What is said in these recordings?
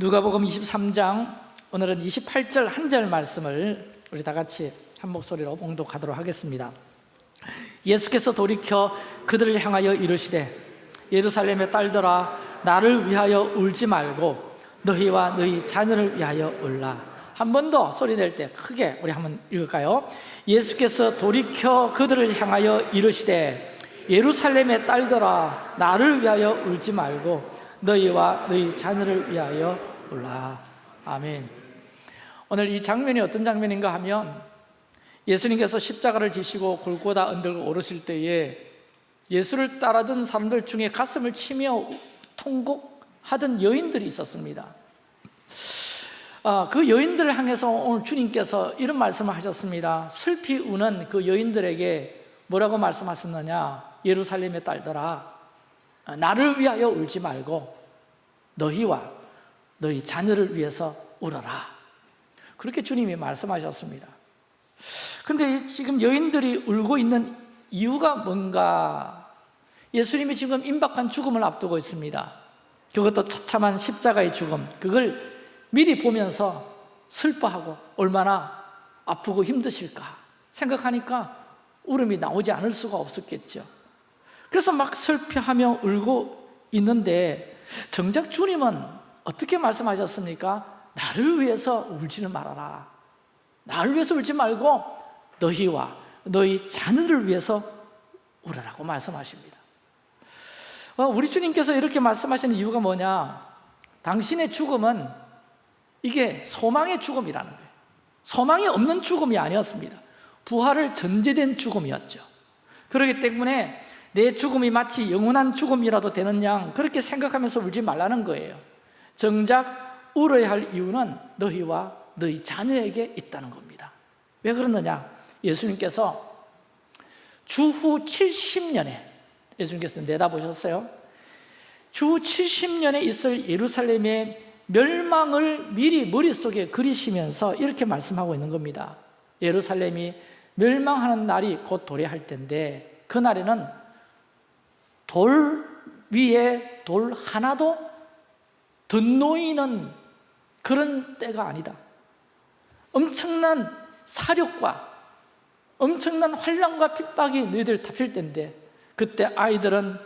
누가복음 23장 오늘은 28절 한 절 말씀을 우리 다 같이 한 목소리로 봉독하도록 하겠습니다 예수께서 돌이켜 그들을 향하여 이르시되 예루살렘의 딸들아 나를 위하여 울지 말고 너희와 너희 자녀를 위하여 울라 한 번 더 소리 낼 때 크게 우리 한번 읽을까요? 예수께서 돌이켜 그들을 향하여 이르시되 예루살렘의 딸들아 나를 위하여 울지 말고 너희와 너희 자녀를 위하여 울라. 아멘. 오늘 이 장면이 어떤 장면인가 하면 예수님께서 십자가를 지시고 골고다 언덕을 오르실 때에 예수를 따라던 사람들 중에 가슴을 치며 통곡하던 여인들이 있었습니다. 아, 그 여인들을 향해서 오늘 주님께서 이런 말씀을 하셨습니다. 슬피 우는 그 여인들에게 뭐라고 말씀하셨느냐? 예루살렘의 딸들아 나를 위하여 울지 말고 너희와 너희 자녀를 위해서 울어라. 그렇게 주님이 말씀하셨습니다. 근데 지금 여인들이 울고 있는 이유가 뭔가? 예수님이 지금 임박한 죽음을 앞두고 있습니다. 그것도 처참한 십자가의 죽음. 그걸 미리 보면서 슬퍼하고 얼마나 아프고 힘드실까 생각하니까 울음이 나오지 않을 수가 없었겠죠. 그래서 막 슬퍼하며 울고 있는데 정작 주님은 어떻게 말씀하셨습니까? 나를 위해서 울지는 말아라. 나를 위해서 울지 말고 너희와 너희 자녀를 위해서 울으라고 말씀하십니다. 어, 우리 주님께서 이렇게 말씀하시는 이유가 뭐냐? 당신의 죽음은 이게 소망의 죽음이라는 거예요. 소망이 없는 죽음이 아니었습니다. 부활을 전제된 죽음이었죠. 그렇기 때문에 내 죽음이 마치 영원한 죽음이라도 되는 양 그렇게 생각하면서 울지 말라는 거예요 정작 울어야 할 이유는 너희와 너희 자녀에게 있다는 겁니다. 왜 그러느냐? 예수님께서 주후 70년에 예수님께서 내다보셨어요? 주 70년에 있을 예루살렘의 멸망을 미리 머릿속에 그리시면서 이렇게 말씀하고 있는 겁니다. 예루살렘이 멸망하는 날이 곧 도래할 텐데 그날에는 돌 위에 돌 하나도 덧놓이는 그런 때가 아니다. 엄청난 사력과 엄청난 환란과 핍박이 너희들 답실 때인데 그때 아이들은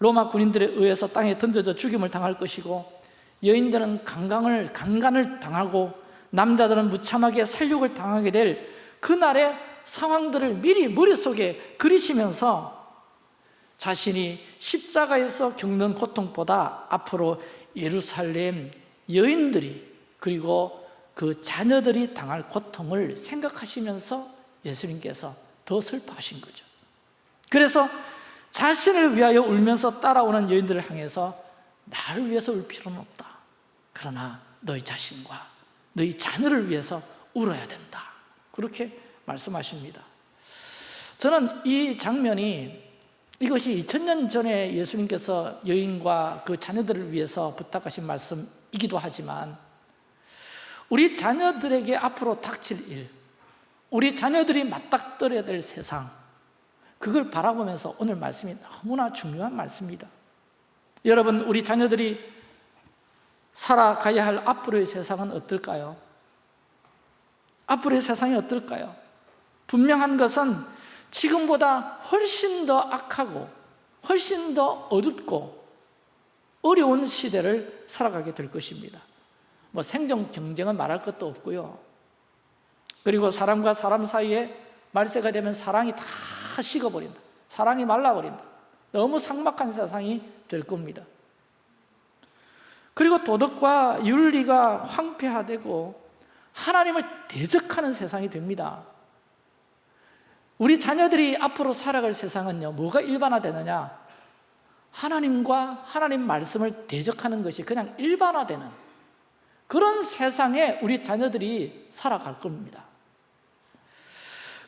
로마 군인들에 의해서 땅에 던져져 죽임을 당할 것이고 여인들은 강간을, 강간을 당하고 남자들은 무참하게 살육을 당하게 될 그날의 상황들을 미리 머릿속에 그리시면서 자신이 십자가에서 겪는 고통보다 앞으로 예루살렘 여인들이 그리고 그 자녀들이 당할 고통을 생각하시면서 예수님께서 더 슬퍼하신 거죠. 그래서 자신을 위하여 울면서 따라오는 여인들을 향해서 나를 위해서 울 필요는 없다. 그러나 너희 자신과 너희 자녀를 위해서 울어야 된다. 그렇게 말씀하십니다. 저는 이 장면이 이것이 2000년 전에 예수님께서 여인과 그 자녀들을 위해서 부탁하신 말씀이기도 하지만 우리 자녀들에게 앞으로 닥칠 일 우리 자녀들이 맞닥뜨려야 될 세상 그걸 바라보면서 오늘 말씀이 너무나 중요한 말씀입니다 여러분 우리 자녀들이 살아가야 할 앞으로의 세상은 어떨까요? 앞으로의 세상이 어떨까요? 분명한 것은 지금보다 훨씬 더 악하고 훨씬 더 어둡고 어려운 시대를 살아가게 될 것입니다. 뭐 생존 경쟁은 말할 것도 없고요. 그리고 사람과 사람 사이에 말세가 되면 사랑이 다 식어버린다. 사랑이 말라버린다. 너무 삭막한 세상이 될 겁니다. 그리고 도덕과 윤리가 황폐화되고 하나님을 대적하는 세상이 됩니다 우리 자녀들이 앞으로 살아갈 세상은요 뭐가 일반화되느냐? 하나님과 하나님 말씀을 대적하는 것이 그냥 일반화되는 그런 세상에 우리 자녀들이 살아갈 겁니다.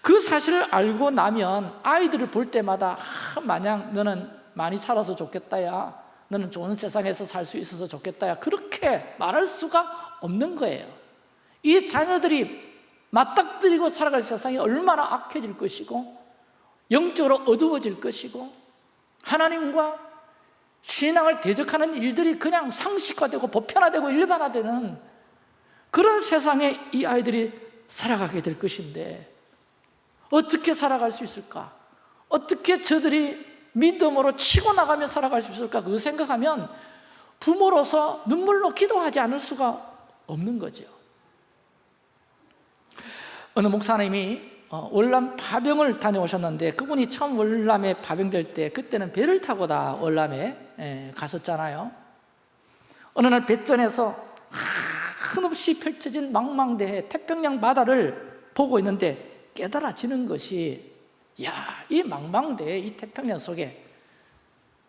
그 사실을 알고 나면 아이들을 볼 때마다 아, 마냥 너는 많이 살아서 좋겠다 야 너는 좋은 세상에서 살 수 있어서 좋겠다 야 그렇게 말할 수가 없는 거예요. 이 자녀들이 맞닥뜨리고 살아갈 세상이 얼마나 악해질 것이고 영적으로 어두워질 것이고 하나님과 신앙을 대적하는 일들이 그냥 상식화되고 보편화되고 일반화되는 그런 세상에 이 아이들이 살아가게 될 것인데 어떻게 살아갈 수 있을까? 어떻게 저들이 믿음으로 치고 나가며 살아갈 수 있을까? 그거 생각하면 부모로서 눈물로 기도하지 않을 수가 없는 거죠 어느 목사님이 어, 월남 파병을 다녀오셨는데 그분이 처음 월남에 파병될 때 그때는 배를 타고 다 월남에 예, 갔었잖아요. 어느 날 배전에서 한없이 펼쳐진 망망대해 태평양 바다를 보고 있는데 깨달아지는 것이 야, 이 망망대해 이 태평양 속에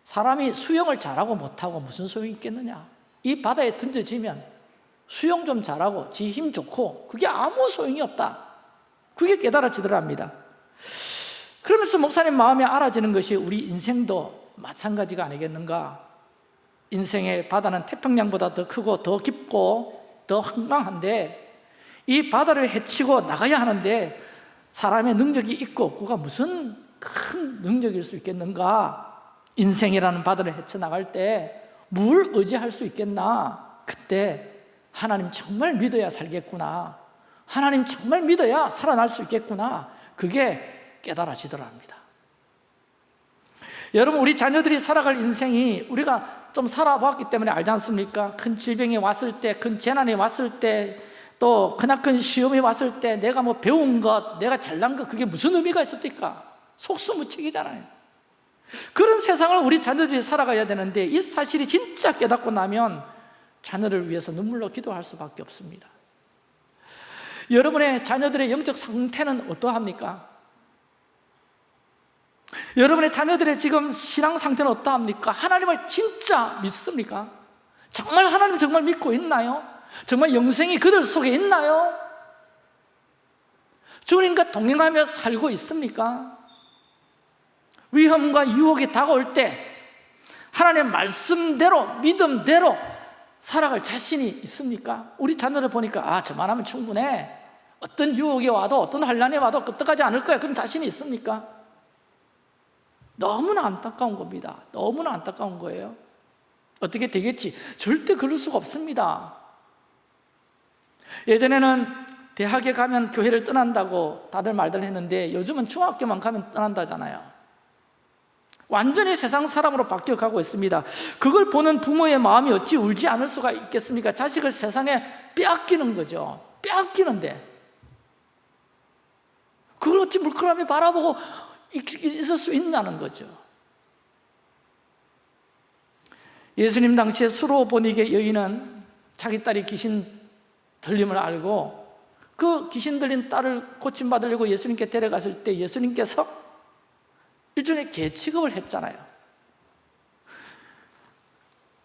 사람이 수영을 잘하고 못하고 무슨 소용이 있겠느냐. 이 바다에 던져지면 수영 좀 잘하고 지 힘 좋고 그게 아무 소용이 없다 그게 깨달아지더랍니다. 그러면서 목사님 마음에 알아지는 것이 우리 인생도 마찬가지가 아니겠는가? 인생의 바다는 태평양보다 더 크고 더 깊고 더 황망한데 이 바다를 헤치고 나가야 하는데 사람의 능력이 있고 없고가 무슨 큰 능력일 수 있겠는가? 인생이라는 바다를 헤쳐나갈 때 뭘 의지할 수 있겠나? 그때 하나님 정말 믿어야 살겠구나 하나님 정말 믿어야 살아날 수 있겠구나 그게 깨달아지더랍니다 여러분 우리 자녀들이 살아갈 인생이 우리가 좀 살아봤기 때문에 알지 않습니까? 큰 질병이 왔을 때, 큰 재난이 왔을 때, 또 크나큰 시험이 왔을 때 내가 뭐 배운 것, 내가 잘난 것 그게 무슨 의미가 있습니까? 속수무책이잖아요 그런 세상을 우리 자녀들이 살아가야 되는데 이 사실이 진짜 깨닫고 나면 자녀를 위해서 눈물로 기도할 수밖에 없습니다 여러분의 자녀들의 영적 상태는 어떠합니까? 여러분의 자녀들의 지금 신앙 상태는 어떠합니까? 하나님을 진짜 믿습니까? 정말 하나님 정말 믿고 있나요? 정말 영생이 그들 속에 있나요? 주님과 동행하며 살고 있습니까? 위험과 유혹이 다가올 때 하나님의 말씀대로 믿음대로 살아갈 자신이 있습니까? 우리 자녀를 보니까 아 저만하면 충분해 어떤 유혹이 와도 어떤 환란이 와도 끄떡하지 않을 거야 그런 자신이 있습니까? 너무나 안타까운 겁니다 너무나 안타까운 거예요 어떻게 되겠지? 절대 그럴 수가 없습니다 예전에는 대학에 가면 교회를 떠난다고 다들 말들 했는데 요즘은 중학교만 가면 떠난다잖아요 완전히 세상 사람으로 바뀌어가고 있습니다. 그걸 보는 부모의 마음이 어찌 울지 않을 수가 있겠습니까? 자식을 세상에 빼앗기는 거죠. 빼앗기는데. 그걸 어찌 물끄러미 바라보고 있을 수 있냐는 거죠. 예수님 당시에 수로보니게 여인은 자기 딸이 귀신 들림을 알고 그 귀신 들린 딸을 고침받으려고 예수님께 데려갔을 때 예수님께서 일종의 개 취급을 했잖아요.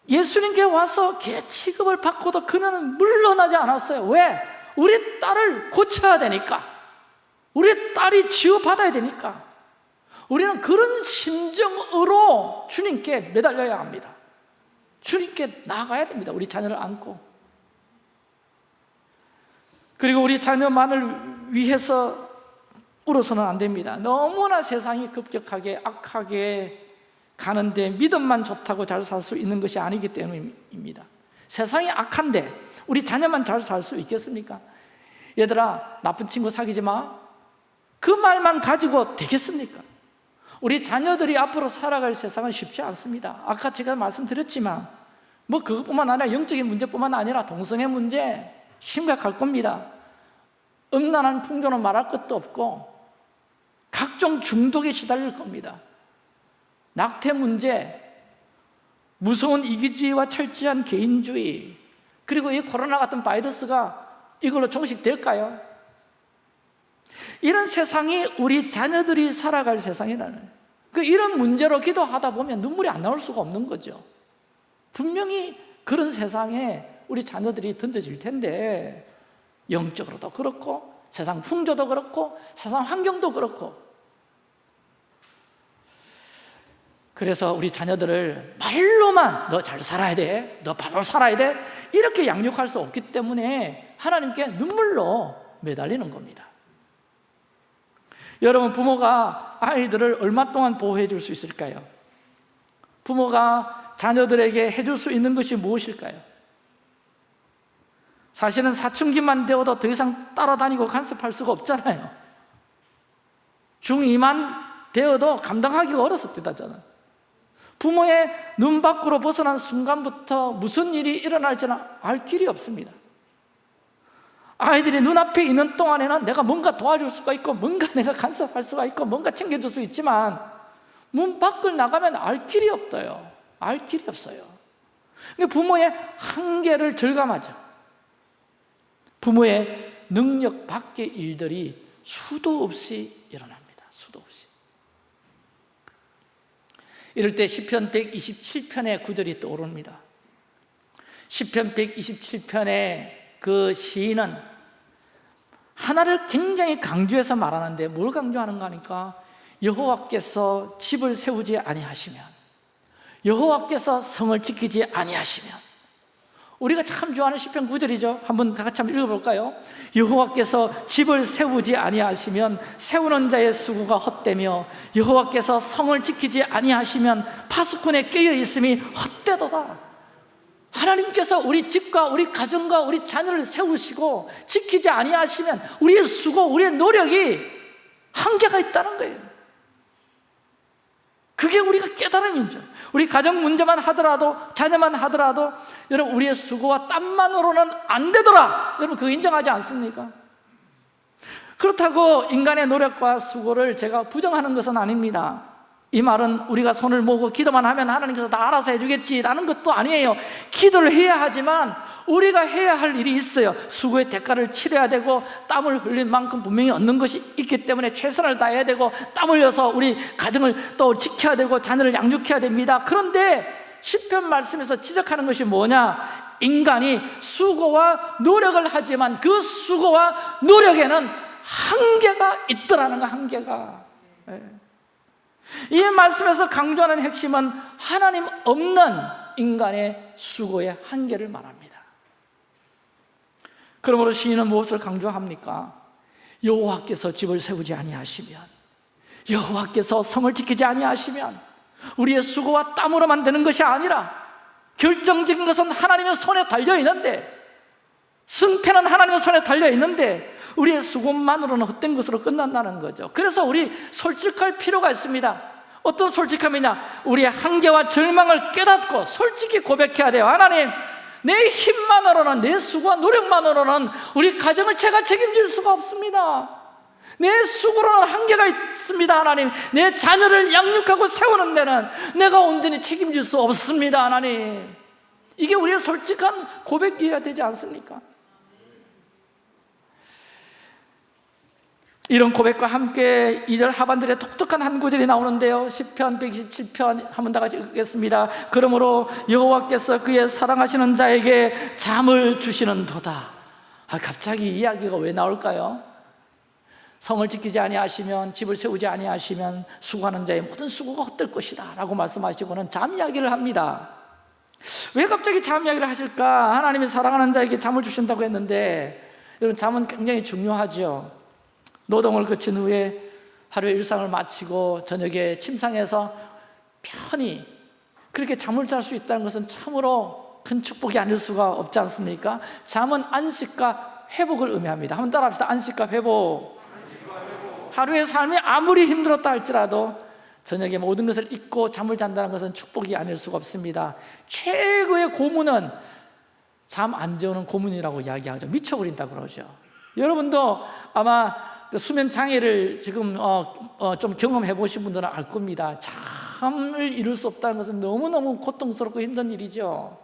예수님께 와서 개 취급을 받고도 그녀는 물러나지 않았어요. 왜? 우리 딸을 고쳐야 되니까. 우리 딸이 치유받아야 되니까. 우리는 그런 심정으로 주님께 매달려야 합니다. 주님께 나가야 됩니다. 우리 자녀를 안고. 그리고 우리 자녀만을 위해서 울어서는 안 됩니다. 너무나 세상이 급격하게 악하게 가는데 믿음만 좋다고 잘 살 수 있는 것이 아니기 때문입니다. 세상이 악한데 우리 자녀만 잘 살 수 있겠습니까? 얘들아 나쁜 친구 사귀지 마그 말만 가지고 되겠습니까? 우리 자녀들이 앞으로 살아갈 세상은 쉽지 않습니다. 아까 제가 말씀드렸지만 뭐 그것뿐만 아니라 영적인 문제뿐만 아니라 동성애 문제 심각할 겁니다. 음란한 풍조는 말할 것도 없고 각종 중독에 시달릴 겁니다 낙태 문제, 무서운 이기주의와 철저한 개인주의 그리고 이 코로나 같은 바이러스가 이걸로 종식될까요? 이런 세상이 우리 자녀들이 살아갈 세상이라는 그 이런 문제로 기도하다 보면 눈물이 안 나올 수가 없는 거죠 분명히 그런 세상에 우리 자녀들이 던져질 텐데 영적으로도 그렇고 세상 풍조도 그렇고 세상 환경도 그렇고 그래서 우리 자녀들을 말로만 너 잘 살아야 돼, 너 바로 살아야 돼 이렇게 양육할 수 없기 때문에 하나님께 눈물로 매달리는 겁니다 여러분 부모가 아이들을 얼마 동안 보호해 줄 수 있을까요? 부모가 자녀들에게 해줄 수 있는 것이 무엇일까요? 사실은 사춘기만 되어도 더 이상 따라다니고 간섭할 수가 없잖아요. 중2만 되어도 감당하기가 어렵습니다 저는. 부모의 눈 밖으로 벗어난 순간부터 무슨 일이 일어날지는 알 길이 없습니다. 아이들이 눈앞에 있는 동안에는 내가 뭔가 도와줄 수가 있고 뭔가 내가 간섭할 수가 있고 뭔가 챙겨줄 수 있지만 문 밖을 나가면 알 길이 없어요. 알 길이 없어요. 부모의 한계를 절감하죠 부모의 능력 밖의 일들이 수도 없이 일어납니다. 수도 없이. 이럴 때 시편 127편의 구절이 떠오릅니다. 시편 127편의 그 시인은 하나를 굉장히 강조해서 말하는데 뭘 강조하는가 하니까 여호와께서 집을 세우지 아니하시면 여호와께서 성을 지키지 아니하시면 우리가 참 좋아하는 시편 9절이죠. 한번 다 같이 한번 읽어볼까요? 여호와께서 집을 세우지 아니하시면 세우는 자의 수고가 헛되며 여호와께서 성을 지키지 아니하시면 파수꾼에 깨어 있음이 헛되도다. 하나님께서 우리 집과 우리 가정과 우리 자녀를 세우시고 지키지 아니하시면 우리의 수고, 우리의 노력이 한계가 있다는 거예요 그게 우리가 깨달음이죠 우리 가정 문제만 하더라도 자녀만 하더라도 여러분 우리의 수고와 땀만으로는 안 되더라. 여러분 그거 인정하지 않습니까? 그렇다고 인간의 노력과 수고를 제가 부정하는 것은 아닙니다. 이 말은 우리가 손을 모으고 기도만 하면 하나님께서 다 알아서 해주겠지라는 것도 아니에요. 기도를 해야 하지만 우리가 해야 할 일이 있어요. 수고의 대가를 치러야 되고 땀을 흘린 만큼 분명히 얻는 것이 있기 때문에 최선을 다해야 되고 땀 흘려서 우리 가정을 또 지켜야 되고 자녀를 양육해야 됩니다. 그런데 10편 말씀에서 지적하는 것이 뭐냐? 인간이 수고와 노력을 하지만 그 수고와 노력에는 한계가 있더라는 거 한계가. 예. 이 말씀에서 강조하는 핵심은 하나님 없는 인간의 수고의 한계를 말합니다 그러므로 시인은 무엇을 강조합니까? 여호와께서 집을 세우지 아니하시면 여호와께서 성을 지키지 아니하시면 우리의 수고와 땀으로만 되는 것이 아니라 결정적인 것은 하나님의 손에 달려 있는데 승패는 하나님의 손에 달려 있는데 우리의 수고만으로는 헛된 것으로 끝난다는 거죠. 그래서 우리 솔직할 필요가 있습니다. 어떤 솔직함이냐? 우리의 한계와 절망을 깨닫고 솔직히 고백해야 돼요. 하나님 내 힘만으로는 내 수고와 노력만으로는 우리 가정을 제가 책임질 수가 없습니다. 내 수고로는 한계가 있습니다 하나님. 내 자녀를 양육하고 세우는 데는 내가 온전히 책임질 수 없습니다 하나님. 이게 우리의 솔직한 고백이어야 되지 않습니까? 이런 고백과 함께 2절 하반절에 독특한 한 구절이 나오는데요. 10편 127편 한번 다 같이 읽겠습니다. 그러므로 여호와께서 그의 사랑하시는 자에게 잠을 주시는 도다. 아, 갑자기 이야기가 왜 나올까요? 성을 지키지 아니하시면 집을 세우지 아니하시면 수고하는 자의 모든 수고가 헛될 것이다 라고 말씀하시고는 잠 이야기를 합니다. 왜 갑자기 잠 이야기를 하실까? 하나님이 사랑하는 자에게 잠을 주신다고 했는데 여러분 잠은 굉장히 중요하죠 노동을 거친 후에 하루의 일상을 마치고 저녁에 침상에서 편히 그렇게 잠을 잘 수 있다는 것은 참으로 큰 축복이 아닐 수가 없지 않습니까? 잠은 안식과 회복을 의미합니다. 한번 따라합시다. 안식과 회복. 하루의 삶이 아무리 힘들었다 할지라도 저녁에 모든 것을 잊고 잠을 잔다는 것은 축복이 아닐 수가 없습니다. 최고의 고문은 잠 안 재우는 고문이라고 이야기하죠. 미쳐버린다 그러죠. 여러분도 아마 그 수면 장애를 지금 어, 어, 좀 경험해 보신 분들은 알 겁니다. 잠을 이룰 수 없다는 것은 너무너무 고통스럽고 힘든 일이죠.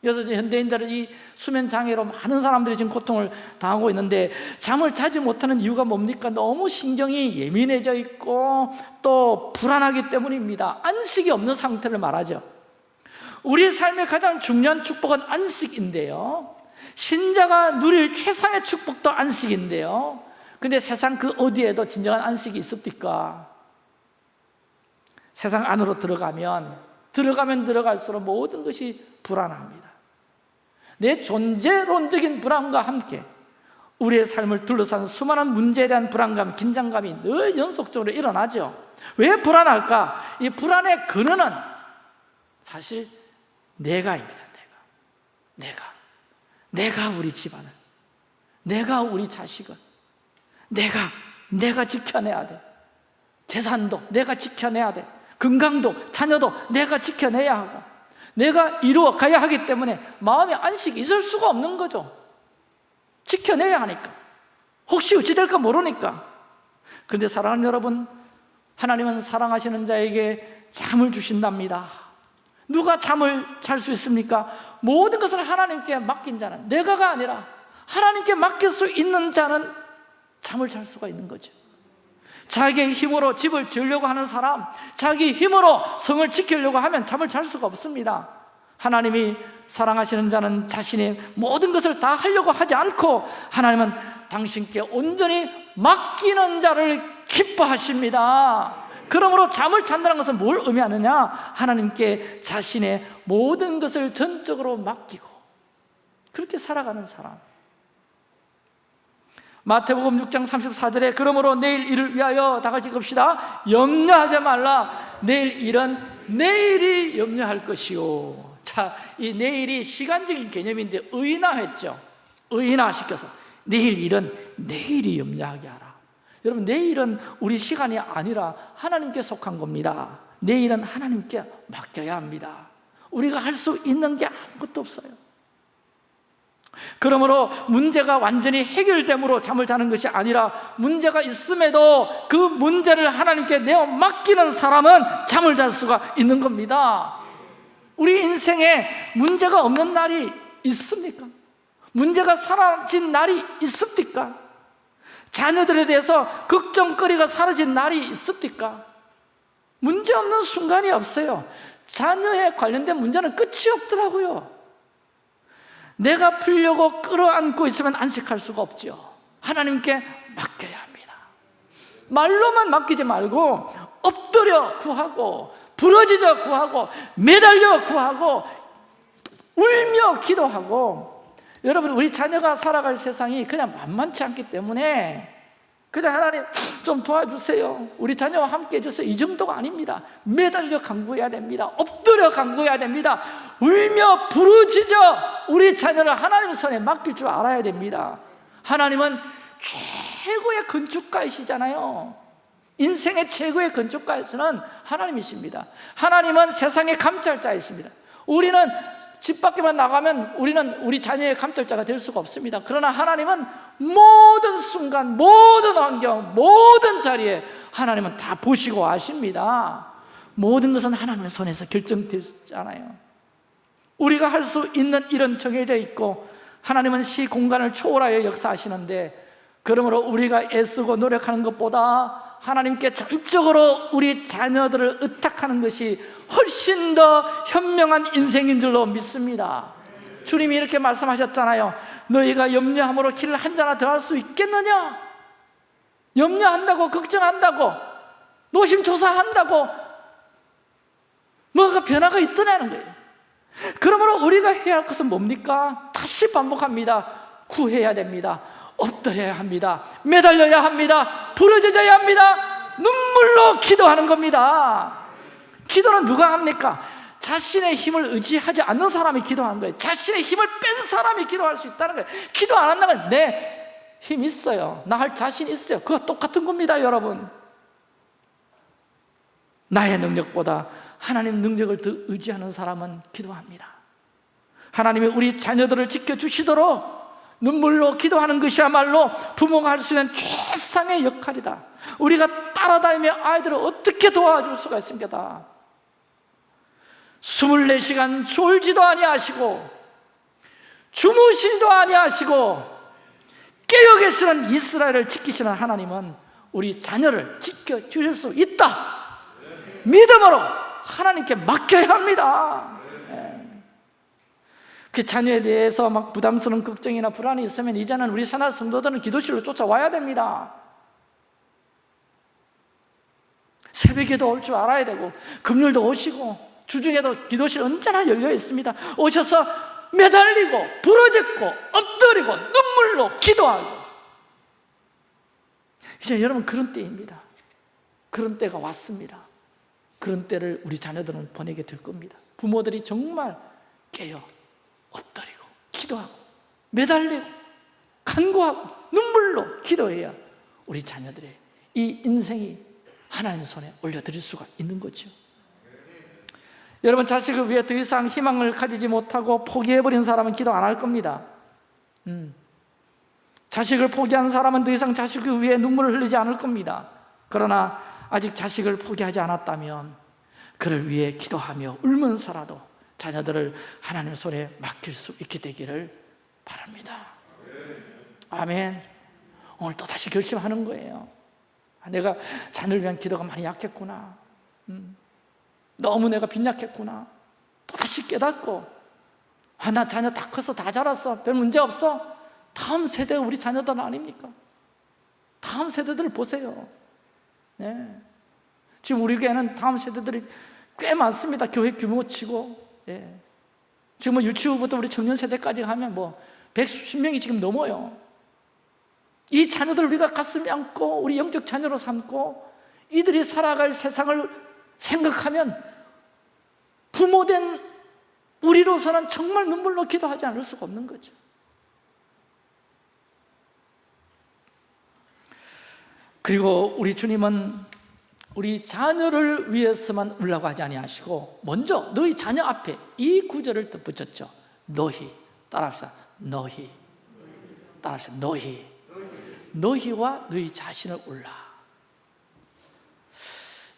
그래서 현대인들은 이 수면 장애로 많은 사람들이 지금 고통을 당하고 있는데 잠을 자지 못하는 이유가 뭡니까? 너무 신경이 예민해져 있고 또 불안하기 때문입니다. 안식이 없는 상태를 말하죠. 우리 삶의 가장 중요한 축복은 안식인데요. 신자가 누릴 최상의 축복도 안식인데요 근데 세상 그 어디에도 진정한 안식이 있습니까? 세상 안으로 들어가면 들어가면 들어갈수록 모든 것이 불안합니다. 내 존재론적인 불안과 함께 우리의 삶을 둘러싼 수많은 문제에 대한 불안감, 긴장감이 늘 연속적으로 일어나죠. 왜 불안할까? 이 불안의 근원은 사실 내가입니다 내가. 내가. 내가 우리 집안을. 내가 우리 자식을 내가 내가 지켜내야 돼. 재산도 내가 지켜내야 돼. 건강도 자녀도 내가 지켜내야 하고. 내가 이루어 가야 하기 때문에 마음의 안식이 있을 수가 없는 거죠. 지켜내야 하니까. 혹시 어찌 될까 모르니까. 그런데 사랑하는 여러분 하나님은 사랑하시는 자에게 잠을 주신답니다. 누가 잠을 잘 수 있습니까? 모든 것을 하나님께 맡긴 자는 내가가 아니라 하나님께 맡길 수 있는 자는 잠을 잘 수가 있는 거죠. 자기의 힘으로 집을 지으려고 하는 사람 자기 힘으로 성을 지키려고 하면 잠을 잘 수가 없습니다. 하나님이 사랑하시는 자는 자신의 모든 것을 다 하려고 하지 않고 하나님은 당신께 온전히 맡기는 자를 기뻐하십니다. 그러므로 잠을 잔다는 것은 뭘 의미하느냐? 하나님께 자신의 모든 것을 전적으로 맡기고 그렇게 살아가는 사람 마태복음 6장 34절에 그러므로 내일 일을 위하여 다 같이 읽읍시다. 염려하지 말라. 내일 일은 내일이 염려할 것이요 자, 이 내일이 시간적인 개념인데 의인화했죠. 의인화시켜서 내일 일은 내일이 염려하게 하라. 여러분 내일은 우리 시간이 아니라 하나님께 속한 겁니다. 내일은 하나님께 맡겨야 합니다. 우리가 할 수 있는 게 아무것도 없어요 그러므로 문제가 완전히 해결됨으로 잠을 자는 것이 아니라 문제가 있음에도 그 문제를 하나님께 내어 맡기는 사람은 잠을 잘 수가 있는 겁니다 우리 인생에 문제가 없는 날이 있습니까? 문제가 사라진 날이 있습니까? 자녀들에 대해서 걱정거리가 사라진 날이 있습니까? 문제 없는 순간이 없어요 자녀에 관련된 문제는 끝이 없더라고요 내가 풀려고 끌어안고 있으면 안식할 수가 없죠 하나님께 맡겨야 합니다. 말로만 맡기지 말고 엎드려 구하고 부러지져 구하고 매달려 구하고 울며 기도하고. 여러분 우리 자녀가 살아갈 세상이 그냥 만만치 않기 때문에 그냥 하나님 좀 도와주세요. 우리 자녀와 함께 해주세요. 이 정도가 아닙니다. 매달려 간구해야 됩니다. 엎드려 간구해야 됩니다. 울며 부르짖어 우리 자녀를 하나님 손에 맡길 줄 알아야 됩니다. 하나님은 최고의 건축가이시잖아요. 인생의 최고의 건축가에서는 하나님이십니다. 하나님은 세상의 감찰자이십니다. 우리는 집 밖에만 나가면 우리는 우리 자녀의 감찰자가 될 수가 없습니다. 그러나 하나님은 모든 순간, 모든 환경, 모든 자리에 하나님은 다 보시고 아십니다. 모든 것은 하나님의 손에서 결정되잖아요. 우리가 할 수 있는 일은 정해져 있고 하나님은 시 공간을 초월하여 역사하시는데 그러므로 우리가 애쓰고 노력하는 것보다 하나님께 전적으로 우리 자녀들을 의탁하는 것이 훨씬 더 현명한 인생인 줄로 믿습니다. 주님이 이렇게 말씀하셨잖아요. 너희가 염려함으로 길을 한자나 더 할 수 있겠느냐? 염려한다고 걱정한다고 노심초사한다고 뭐가 변화가 있더냐는 거예요. 그러므로 우리가 해야 할 것은 뭡니까? 다시 반복합니다. 구해야 됩니다 엎드려야 합니다. 매달려야 합니다. 부러져야 합니다. 눈물로 기도하는 겁니다. 기도는 누가 합니까? 자신의 힘을 의지하지 않는 사람이 기도하는 거예요. 자신의 힘을 뺀 사람이 기도할 수 있다는 거예요. 기도 안 한다면 내힘 있어요. 나 할 자신 있어요. 그거 똑같은 겁니다 여러분. 나의 능력보다 하나님 능력을 더 의지하는 사람은 기도합니다. 하나님이 우리 자녀들을 지켜주시도록 눈물로 기도하는 것이야말로 부모가 할 수 있는 최상의 역할이다 우리가 따라다니며 아이들을 어떻게 도와줄 수가 있습니까? 24시간 졸지도 아니하시고 주무시지도 아니하시고 깨어 계시는 이스라엘을 지키시는 하나님은 우리 자녀를 지켜주실 수 있다 믿음으로 하나님께 맡겨야 합니다 예. 그 자녀에 대해서 막 부담스러운 걱정이나 불안이 있으면 이제는 우리 산하 성도들은 기도실로 쫓아와야 됩니다. 새벽에도 올 줄 알아야 되고 금요일도 오시고 주중에도 기도실 언제나 열려 있습니다. 오셔서 매달리고 부러졌고 엎드리고 눈물로 기도하고. 이제 여러분 그런 때입니다. 그런 때가 왔습니다. 그런 때를 우리 자녀들은 보내게 될 겁니다. 부모들이 정말 깨어 엎드리고 기도하고 매달리고 간구하고 눈물로 기도해야 우리 자녀들의 이 인생이 하나님 손에 올려드릴 수가 있는 거죠. 여러분 자식을 위해 더 이상 희망을 가지지 못하고 포기해버린 사람은 기도 안 할 겁니다. 음. 자식을 포기한 사람은 더 이상 자식을 위해 눈물을 흘리지 않을 겁니다. 그러나 아직 자식을 포기하지 않았다면 그를 위해 기도하며 울면서라도 자녀들을 하나님 손에 맡길 수 있게 되기를 바랍니다. 아멘. 오늘 또 다시 결심하는 거예요. 아, 내가 자녀를 위한 기도가 많이 약했구나. 음. 너무 내가 빈약했구나. 또 다시 깨닫고 아, 나 자녀 다 컸어 다 자랐어. 별 문제 없어. 다음 세대가 우리 자녀들 아닙니까? 다음 세대들을 보세요. 네. 지금 우리 교회는 다음 세대들이 꽤 많습니다. 교회 규모 치고 예. 지금 뭐 유치부부터 우리 청년 세대까지 하면 뭐 백수십 명이 지금 넘어요 이 자녀들을 우리가 가슴에 안고 우리 영적 자녀로 삼고 이들이 살아갈 세상을 생각하면 부모된 우리로서는 정말 눈물로 기도하지 않을 수가 없는 거죠 그리고 우리 주님은 우리 자녀를 위해서만 울라고 하지 아니하시고 먼저 너희 자녀 앞에 이 구절을 또 붙였죠. 너희. 따라합시다. 너희. 따라합시다. 너희. 너희와 너희 자신을 울라.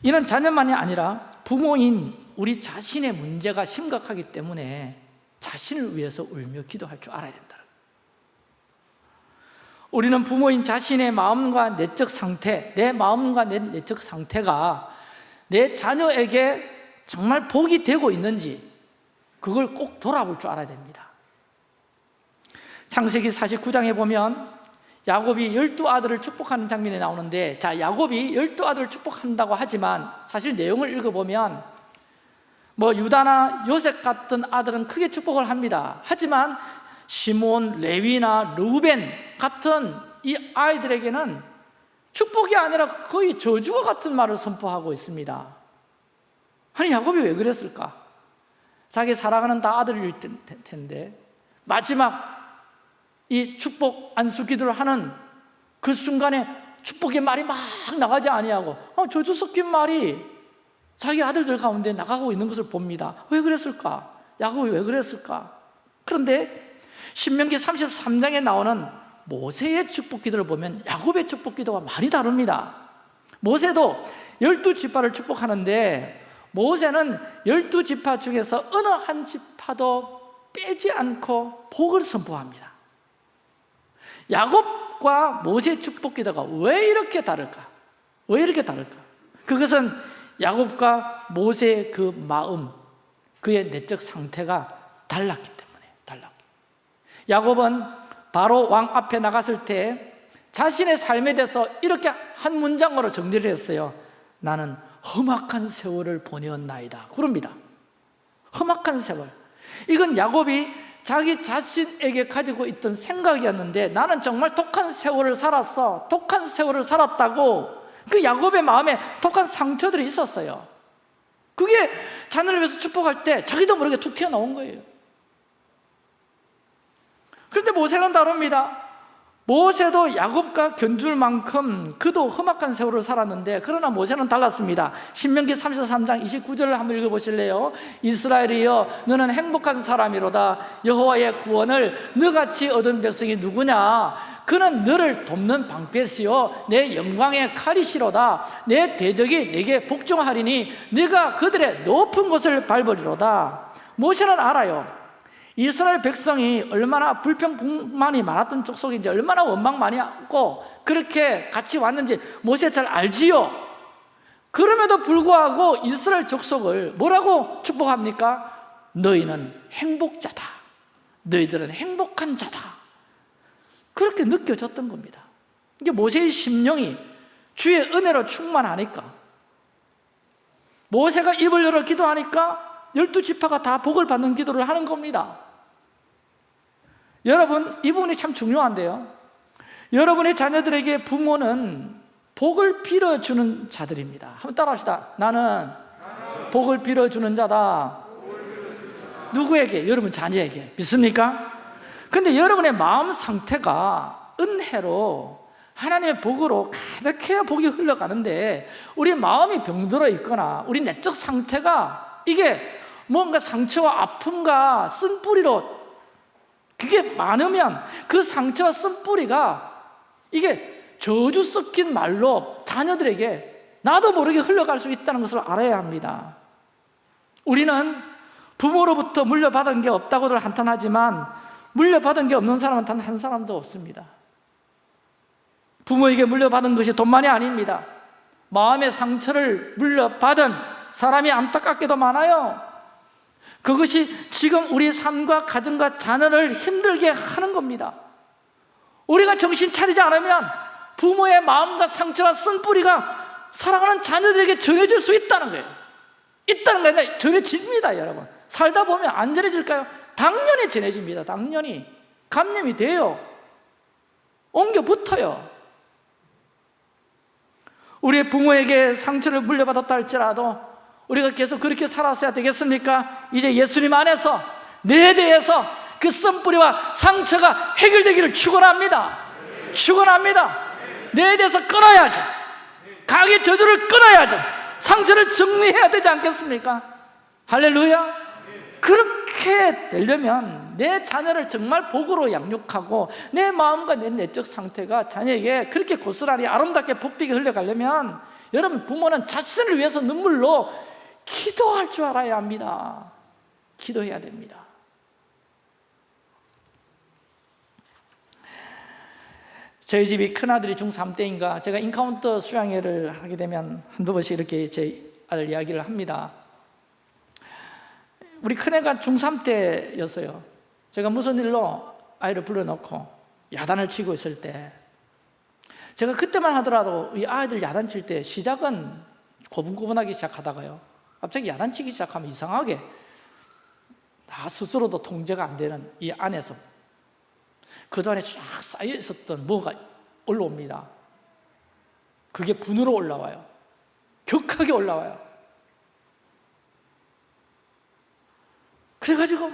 이는 자녀만이 아니라 부모인 우리 자신의 문제가 심각하기 때문에 자신을 위해서 울며 기도할 줄 알아야 된다 우리는 부모인 자신의 마음과 내적 상태 내 마음과 내 내적 상태가 내 자녀에게 정말 복이 되고 있는지 그걸 꼭 돌아볼 줄 알아야 됩니다. 창세기 49장에 보면 야곱이 열두 아들을 축복하는 장면이 나오는데 자 야곱이 열두 아들을 축복한다고 하지만 사실 내용을 읽어보면 뭐 유다나 요셉 같은 아들은 크게 축복을 합니다. 하지만 시몬, 레위나 루벤 같은 이 아이들에게는 축복이 아니라 거의 저주와 같은 말을 선포하고 있습니다 아니 야곱이 왜 그랬을까? 자기 사랑하는 다 아들일 텐데 마지막 이 축복 안수 기도를 하는 그 순간에 축복의 말이 막 나가지 아니하고 어, 저주 섞인 말이 자기 아들들 가운데 나가고 있는 것을 봅니다 왜 그랬을까? 야곱이 왜 그랬을까? 그런데 신명기 33장에 나오는 모세의 축복 기도를 보면 야곱의 축복 기도가 많이 다릅니다 모세도 열두 지파를 축복하는데 모세는 열두 지파 중에서 어느 한 지파도 빼지 않고 복을 선포합니다 야곱과 모세 축복 기도가 왜 이렇게 다를까? 왜 이렇게 다를까? 그것은 야곱과 모세의 그 마음, 그의 내적 상태가 달랐기 때문에 달랐고 야곱은 바로 왕 앞에 나갔을 때 자신의 삶에 대해서 이렇게 한 문장으로 정리를 했어요. 나는 험악한 세월을 보내었나이다. 그럽니다. 험악한 세월. 이건 야곱이 자기 자신에게 가지고 있던 생각이었는데 나는 정말 독한 세월을 살았어. 독한 세월을 살았다고 그 야곱의 마음에 독한 상처들이 있었어요. 그게 자녀를 위해서 축복할 때 자기도 모르게 툭 튀어나온 거예요 그런데 모세는 다릅니다. 모세도 야곱과 견줄 만큼 그도 험악한 세월을 살았는데 그러나 모세는 달랐습니다. 신명기 33장 29절을 한번 읽어보실래요? 이스라엘이여 너는 행복한 사람이로다. 여호와의 구원을 너같이 얻은 백성이 누구냐? 그는 너를 돕는 방패시요 내 영광의 칼이시로다. 내 대적이 내게 복종하리니 네가 그들의 높은 곳을 밟으리로다. 모세는 알아요 이스라엘 백성이 얼마나 불평불만이 많았던 족속인지 얼마나 원망 많이 하고 그렇게 같이 왔는지 모세 잘 알지요? 그럼에도 불구하고 이스라엘 족속을 뭐라고 축복합니까? 너희는 행복자다. 너희들은 행복한 자다. 그렇게 느껴졌던 겁니다. 이게 모세의 심령이 주의 은혜로 충만하니까. 모세가 입을 열어 기도하니까 열두 지파가 다 복을 받는 기도를 하는 겁니다 여러분 이 부분이 참 중요한데요. 여러분의 자녀들에게 부모는 복을 빌어주는 자들입니다. 한번 따라합시다. 나는 복을 빌어주는 자다. 누구에게? 여러분 자녀에게. 믿습니까? 근데 여러분의 마음 상태가 은혜로 하나님의 복으로 가득해야 복이 흘러가는데 우리 마음이 병들어 있거나 우리 내적 상태가 이게 뭔가 상처와 아픔과 쓴뿌리로 그게 많으면 그 상처와 쓴뿌리가 이게 저주 섞인 말로 자녀들에게 나도 모르게 흘러갈 수 있다는 것을 알아야 합니다. 우리는 부모로부터 물려받은 게 없다고들 한탄하지만 물려받은 게 없는 사람은 단 한 사람도 없습니다. 부모에게 물려받은 것이 돈만이 아닙니다. 마음의 상처를 물려받은 사람이 안타깝게도 많아요 그것이 지금 우리 삶과 가정과 자녀를 힘들게 하는 겁니다. 우리가 정신 차리지 않으면 부모의 마음과 상처와 쓴뿌리가 사랑하는 자녀들에게 전해질 수 있다는 거예요. 있다는 게 아니라 전해집니다 여러분. 살다 보면 안 전해질까요? 당연히 전해집니다. 당연히. 감염이 돼요. 옮겨 붙어요. 우리의 부모에게 상처를 물려받았다 할지라도 우리가 계속 그렇게 살았어야 되겠습니까? 이제 예수님 안에서 내 대해서 그 썸뿌리와 상처가 해결되기를 축원합니다. 축원합니다. 내 대해서 끊어야죠. 가게 저주를 끊어야죠. 상처를 정리해야 되지 않겠습니까? 할렐루야. 그렇게 되려면 내 자녀를 정말 복으로 양육하고 내 마음과 내 내적 상태가 자녀에게 그렇게 고스란히 아름답게 복되게 흘러가려면 여러분 부모는 자신을 위해서 눈물로 기도할 줄 알아야 합니다. 기도해야 됩니다. 저희 집이 큰아들이 중3 때인가 제가 인카운터 수양회를 하게 되면 한두 번씩 이렇게 제 아들 이야기를 합니다. 우리 큰애가 중3 때였어요. 제가 무슨 일로 아이를 불러놓고 야단을 치고 있을 때 제가 그때만 하더라도 이 아이들 야단칠 때 시작은 고분고분하기 시작하다가요 갑자기 야단치기 시작하면 이상하게 나 스스로도 통제가 안 되는 이 안에서 그동안에 쫙 쌓여 있었던 뭐가 올라옵니다. 그게 분으로 올라와요. 격하게 올라와요. 그래가지고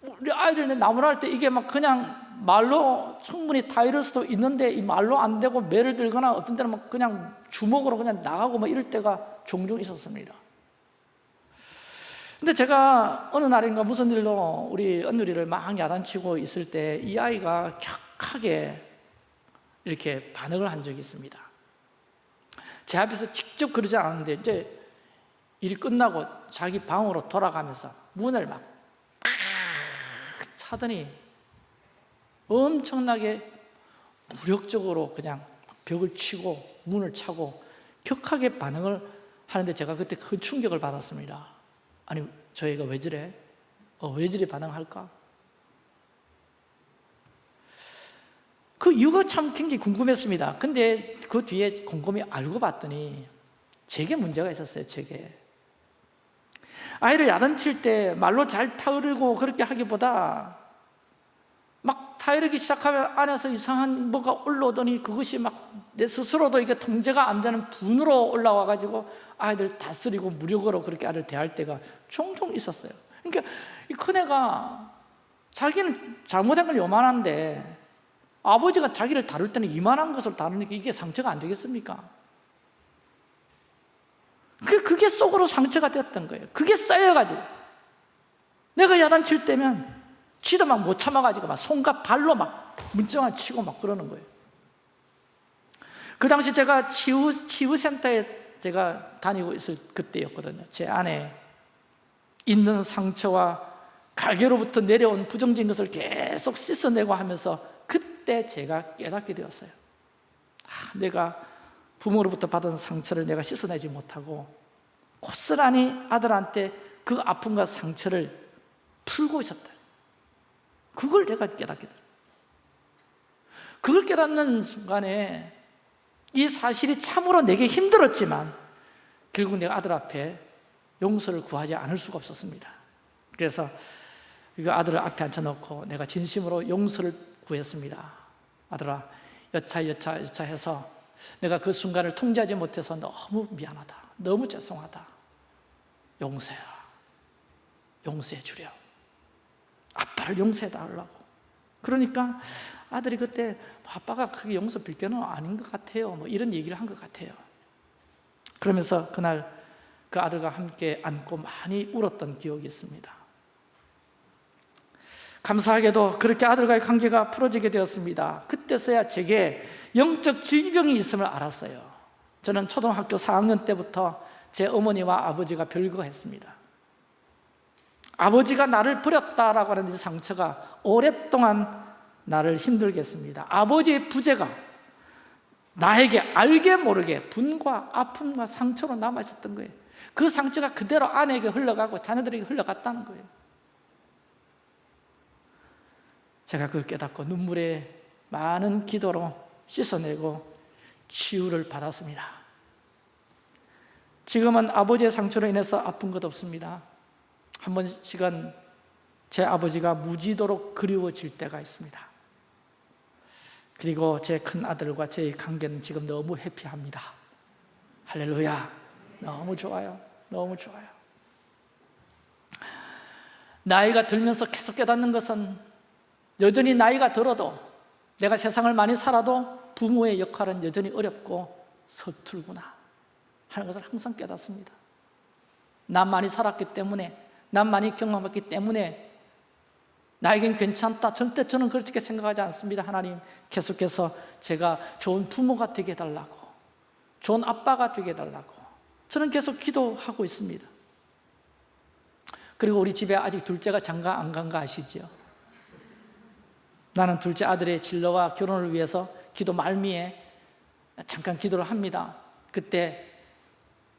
우리 아이들 나무를 할때 이게 막 그냥 말로 충분히 다 이럴 수도 있는데 이 말로 안 되고 매를 들거나 어떤 때는 막 그냥 주먹으로 그냥 나가고 막 이럴 때가 종종 있었습니다 근데 제가 어느 날인가 무슨 일로 우리 언누리를 막 야단치고 있을 때 이 아이가 격하게 이렇게 반응을 한 적이 있습니다. 제 앞에서 직접 그러지 않았는데 이제 일이 끝나고 자기 방으로 돌아가면서 문을 막 차더니 엄청나게 무력적으로 그냥 벽을 치고 문을 차고 격하게 반응을 하는데 제가 그때 큰 충격을 받았습니다 아니 저희가 왜 저래? 어, 왜 저래 반응할까? 그 이유가 참 굉장히 궁금했습니다 근데 그 뒤에 곰곰이 알고 봤더니 제게 문제가 있었어요 제게 아이를 야단칠 때 말로 잘 타으르고 그렇게 하기보다 막 타이르기 시작하면 안에서 이상한 뭐가 올라오더니 그것이 막 내 스스로도 이게 통제가 안 되는 분으로 올라와 가지고 아이들 다스리고 무력으로 그렇게 아이를 대할 때가 종종 있었어요 그러니까 이 큰애가 자기는 잘못한 건 요만한데 아버지가 자기를 다룰 때는 이만한 것을 다루니까 이게 상처가 안 되겠습니까? 그, 그게 속으로 상처가 되었던 거예요 그게 쌓여가지고 내가 야단칠 때면 지도 막 못 참아가지고 막 손과 발로 막 문정을 치고 막 그러는 거예요. 그 당시 제가 치유, 치유센터에 제가 다니고 있을 그때였거든요. 제 안에 있는 상처와 갈개로부터 내려온 부정적인 것을 계속 씻어내고 하면서 그때 제가 깨닫게 되었어요. 아, 내가 부모로부터 받은 상처를 내가 씻어내지 못하고 고스란히 아들한테 그 아픔과 상처를 풀고 있었다 그걸 내가 깨닫게 돼. 그걸 깨닫는 순간에 이 사실이 참으로 내게 힘들었지만 결국 내가 아들 앞에 용서를 구하지 않을 수가 없었습니다. 그래서 이 아들을 앞에 앉혀놓고 내가 진심으로 용서를 구했습니다. 아들아 여차 여차 여차 해서 내가 그 순간을 통제하지 못해서 너무 미안하다. 너무 죄송하다. 용서해라. 용서해 주려 아빠를 용서해 달라고. 그러니까 아들이 그때 아빠가 그게 용서 빌게는 아닌 것 같아요. 뭐 이런 얘기를 한 것 같아요. 그러면서 그날 그 아들과 함께 안고 많이 울었던 기억이 있습니다. 감사하게도 그렇게 아들과의 관계가 풀어지게 되었습니다. 그때서야 제게 영적 질병이 있음을 알았어요. 저는 초등학교 4학년 때부터 제 어머니와 아버지가 별거했습니다 아버지가 나를 버렸다라고 하는 이 상처가 오랫동안 나를 힘들게 했습니다. 아버지의 부재가 나에게 알게 모르게 분과 아픔과 상처로 남아있었던 거예요. 그 상처가 그대로 아내에게 흘러가고 자녀들에게 흘러갔다는 거예요. 제가 그걸 깨닫고 눈물에 많은 기도로 씻어내고 치유를 받았습니다. 지금은 아버지의 상처로 인해서 아픈 것 없습니다 한 번씩은 제 아버지가 무지도록 그리워질 때가 있습니다. 그리고 제 큰아들과 제 관계는 지금 너무 해피합니다. 할렐루야. 너무 좋아요. 너무 좋아요. 나이가 들면서 계속 깨닫는 것은 여전히 나이가 들어도 내가 세상을 많이 살아도 부모의 역할은 여전히 어렵고 서툴구나 하는 것을 항상 깨닫습니다. 난 많이 살았기 때문에 난 많이 경험했기 때문에 나에겐 괜찮다. 절대 저는 그렇게 생각하지 않습니다. 하나님 계속해서 제가 좋은 부모가 되게 해달라고 좋은 아빠가 되게 해달라고 저는 계속 기도하고 있습니다. 그리고 우리 집에 아직 둘째가 장가 안 간 거 아시죠? 나는 둘째 아들의 진로와 결혼을 위해서 기도 말미에 잠깐 기도를 합니다. 그때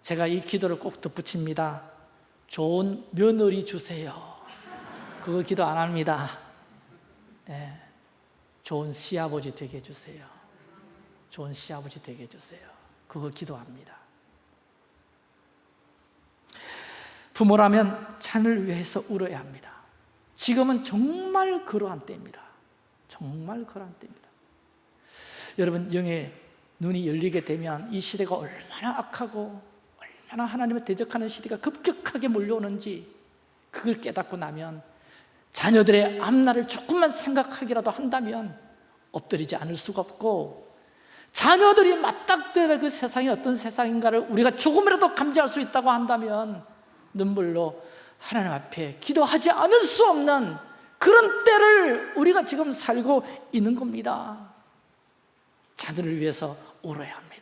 제가 이 기도를 꼭 덧붙입니다 좋은 며느리 주세요. 그거 기도 안 합니다. 네. 좋은 시아버지 되게 해주세요. 좋은 시아버지 되게 해주세요. 그거 기도합니다. 부모라면 자녀를 위해서 울어야 합니다. 지금은 정말 그러한 때입니다. 정말 그러한 때입니다. 여러분 영의 눈이 열리게 되면 이 시대가 얼마나 악하고 얼마나 하나님을 대적하는 시대가 급격하게 몰려오는지 그걸 깨닫고 나면 자녀들의 앞날을 조금만 생각하기라도 한다면 엎드리지 않을 수가 없고 자녀들이 맞닥뜨릴 그 세상이 어떤 세상인가를 우리가 조금이라도 감지할 수 있다고 한다면 눈물로 하나님 앞에 기도하지 않을 수 없는 그런 때를 우리가 지금 살고 있는 겁니다. 자녀를 위해서 울어야 합니다.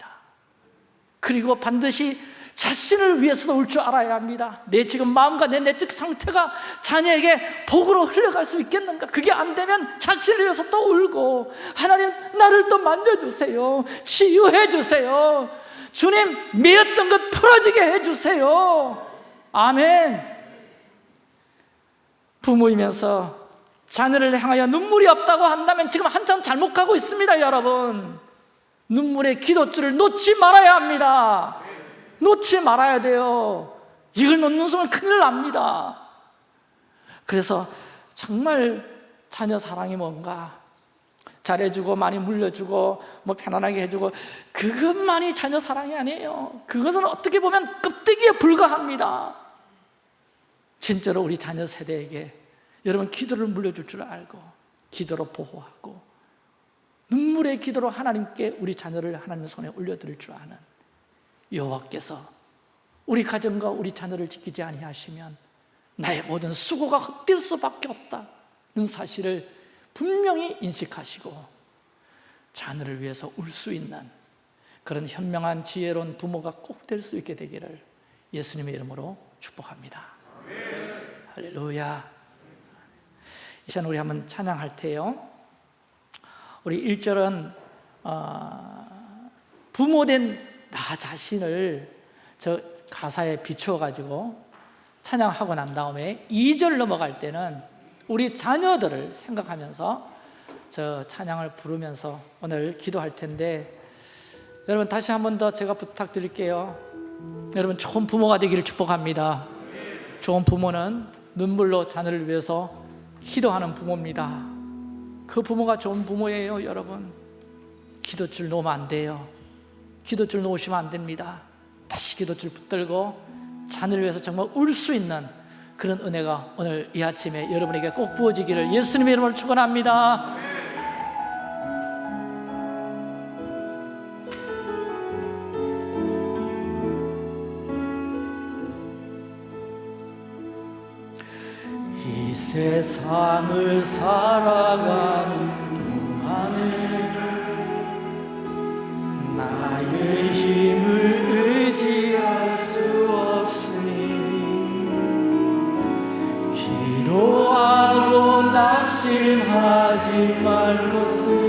그리고 반드시 자신을 위해서도 울줄 알아야 합니다. 내 지금 마음과 내 내적 상태가 자녀에게 복으로 흘러갈 수 있겠는가? 그게 안 되면 자신을 위해서 또 울고 하나님 나를 또 만져주세요. 치유해 주세요. 주님 미었던 것 풀어지게 해주세요. 아멘. 부모이면서 자녀를 향하여 눈물이 없다고 한다면 지금 한참 잘못 가고 있습니다 여러분. 눈물의 기도줄을 놓지 말아야 합니다 놓지 말아야 돼요. 이걸 놓는 순간 큰일 납니다. 그래서 정말 자녀 사랑이 뭔가? 잘해주고 많이 물려주고 뭐 편안하게 해주고 그것만이 자녀 사랑이 아니에요. 그것은 어떻게 보면 껍데기에 불과합니다. 진짜로 우리 자녀 세대에게 여러분 기도를 물려줄 줄 알고 기도로 보호하고 눈물의 기도로 하나님께 우리 자녀를 하나님 손에 올려드릴 줄 아는 여호와께서 우리 가정과 우리 자녀를 지키지 아니하시면 나의 모든 수고가 헛될 수밖에 없다는 사실을 분명히 인식하시고 자녀를 위해서 울 수 있는 그런 현명한 지혜로운 부모가 꼭 될 수 있게 되기를 예수님의 이름으로 축복합니다. 할렐루야. 이 시간 우리 한번 찬양할 테요. 우리 1절은 어, 부모된 나 자신을 저 가사에 비추어 가지고 찬양하고 난 다음에 2절 넘어갈 때는 우리 자녀들을 생각하면서 저 찬양을 부르면서 오늘 기도할 텐데 여러분 다시 한 번 더 제가 부탁드릴게요. 여러분 좋은 부모가 되기를 축복합니다. 좋은 부모는 눈물로 자녀를 위해서 기도하는 부모입니다. 그 부모가 좋은 부모예요 여러분. 기도줄 놓으면 안 돼요 기도줄 놓으시면 안 됩니다 다시 기도줄 붙들고 자녀를 위해서 정말 울 수 있는 그런 은혜가 오늘 이 아침에 여러분에게 꼭 부어지기를 예수님의 이름으로 축원합니다. 이 세상을 살아가는 말 것을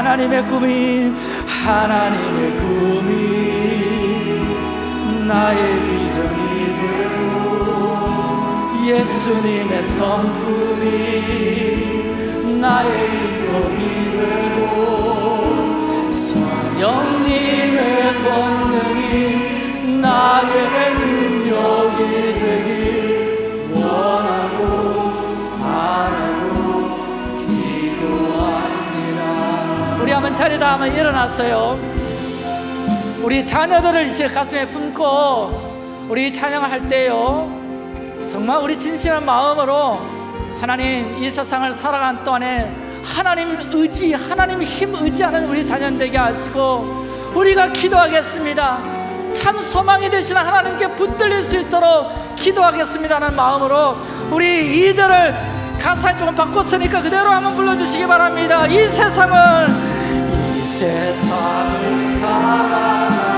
하나님의 꿈이 하나님의 꿈이 나의 비전이 되고 예수님의 성품이 나의 인격이 되고 성령님의 권능이 나의 한번 자리다 한번 일어났어요. 우리 자녀들을 이제 가슴에 품고 우리 찬양을 할 때요. 정말 우리 진실한 마음으로 하나님 이 세상을 살아가는 동안에 하나님 의지 하나님 힘 의지하는 우리 자녀 되게 하시고 우리가 기도하겠습니다. 참 소망이 되신 하나님께 붙들릴 수 있도록 기도하겠습니다는 마음으로 우리 2절을 가사 조금 바꿨으니까 그대로 한번 불러주시기 바랍니다. 이 세상을 이 세상을 살아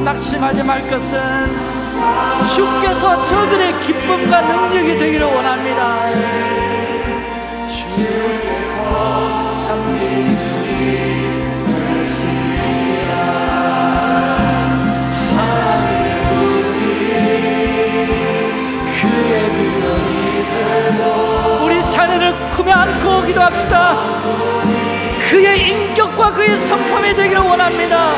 감사하고 낙심하지 말 것은 주께서 저들의 기쁨과 능력이 되기를 원합니다. 주께서 참 기쁨이 되시리라 하나님의 우리 그의 비전이 되고 우리 자녀를 품에 안고 기도합시다. 그의 인격과 그의 성품이 되기를 원합니다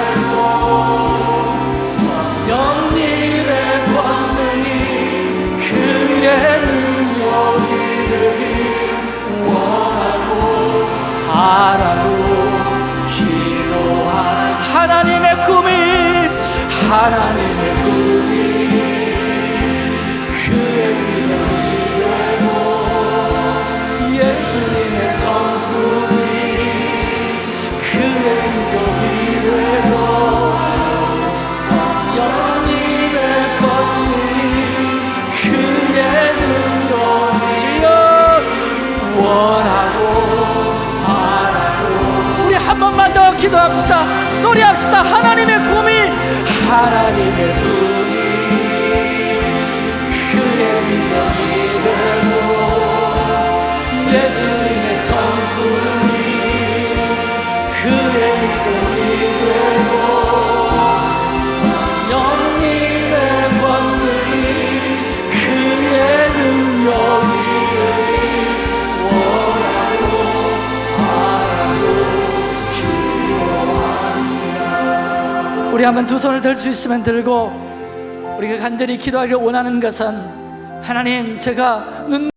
성령님의 권능이 그의 능력이 기도합시다 우리 한번 두 손을 들 수 있으면 들고 우리가 간절히 기도하기를 원하는 것은 하나님 제가 눈